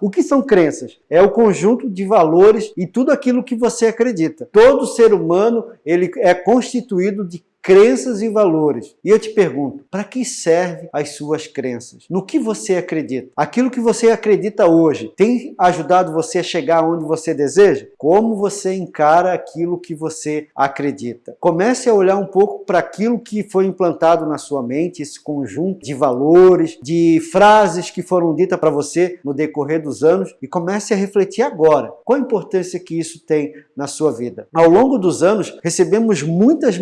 O que são crenças? É o conjunto de valores e tudo aquilo que você acredita. Todo ser humano ele é constituído de crenças e valores. E eu te pergunto, para que servem as suas crenças? No que você acredita? Aquilo que você acredita hoje tem ajudado você a chegar onde você deseja? Como você encara aquilo que você acredita? Comece a olhar um pouco para aquilo que foi implantado na sua mente, esse conjunto de valores, de frases que foram ditas para você no decorrer dos anos e comece a refletir agora. Qual a importância que isso tem na sua vida? Ao longo dos anos, recebemos muitas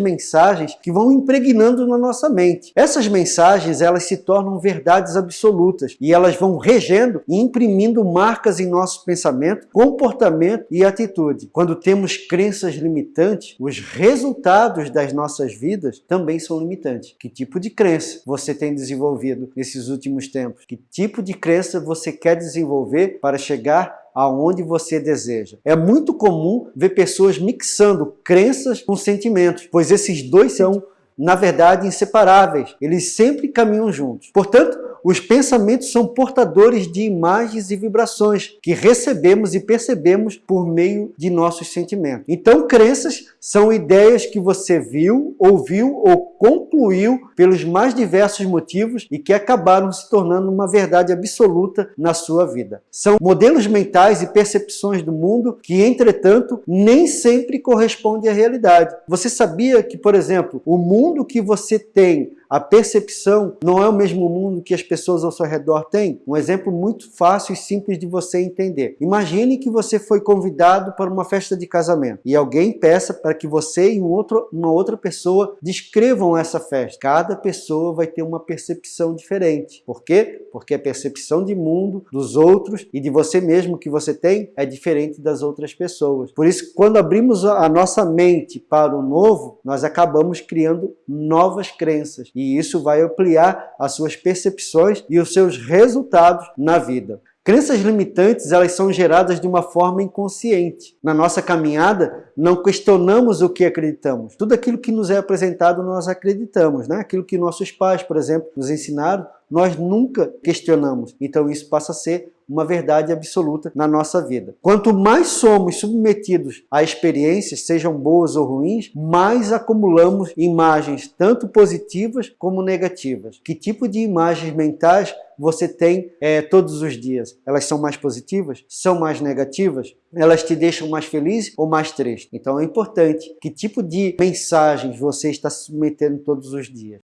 mensagens que vão impregnando na nossa mente. Essas mensagens elas se tornam verdades absolutas e elas vão regendo e imprimindo marcas em nosso pensamento, comportamento e atitude. Quando temos crenças limitantes, os resultados das nossas vidas também são limitantes. Que tipo de crença você tem desenvolvido nesses últimos tempos? Que tipo de crença você quer desenvolver para chegar aonde você deseja. É muito comum ver pessoas mixando crenças com sentimentos, pois esses dois são, na verdade, inseparáveis. Eles sempre caminham juntos. Portanto, os pensamentos são portadores de imagens e vibrações que recebemos e percebemos por meio de nossos sentimentos. Então, crenças são ideias que você viu, ouviu ou concluiu pelos mais diversos motivos e que acabaram se tornando uma verdade absoluta na sua vida. São modelos mentais e percepções do mundo que, entretanto, nem sempre correspondem à realidade. Você sabia que, por exemplo, o mundo que você tem a percepção não é o mesmo mundo que as pessoas ao seu redor têm. Um exemplo muito fácil e simples de você entender. Imagine que você foi convidado para uma festa de casamento e alguém peça para que você e um outro, uma outra pessoa descrevam essa festa. Cada pessoa vai ter uma percepção diferente. Por quê? Porque a percepção de mundo dos outros e de você mesmo que você tem é diferente das outras pessoas. Por isso, quando abrimos a nossa mente para o novo, nós acabamos criando novas crenças. E e isso vai ampliar as suas percepções e os seus resultados na vida. Crenças limitantes elas são geradas de uma forma inconsciente. Na nossa caminhada, não questionamos o que acreditamos. Tudo aquilo que nos é apresentado, nós acreditamos. Né? Aquilo que nossos pais, por exemplo, nos ensinaram, nós nunca questionamos. Então isso passa a ser uma verdade absoluta na nossa vida. Quanto mais somos submetidos a experiências, sejam boas ou ruins, mais acumulamos imagens tanto positivas como negativas. Que tipo de imagens mentais você tem é, todos os dias? Elas são mais positivas? São mais negativas? Elas te deixam mais feliz ou mais triste? Então é importante que tipo de mensagens você está submetendo todos os dias.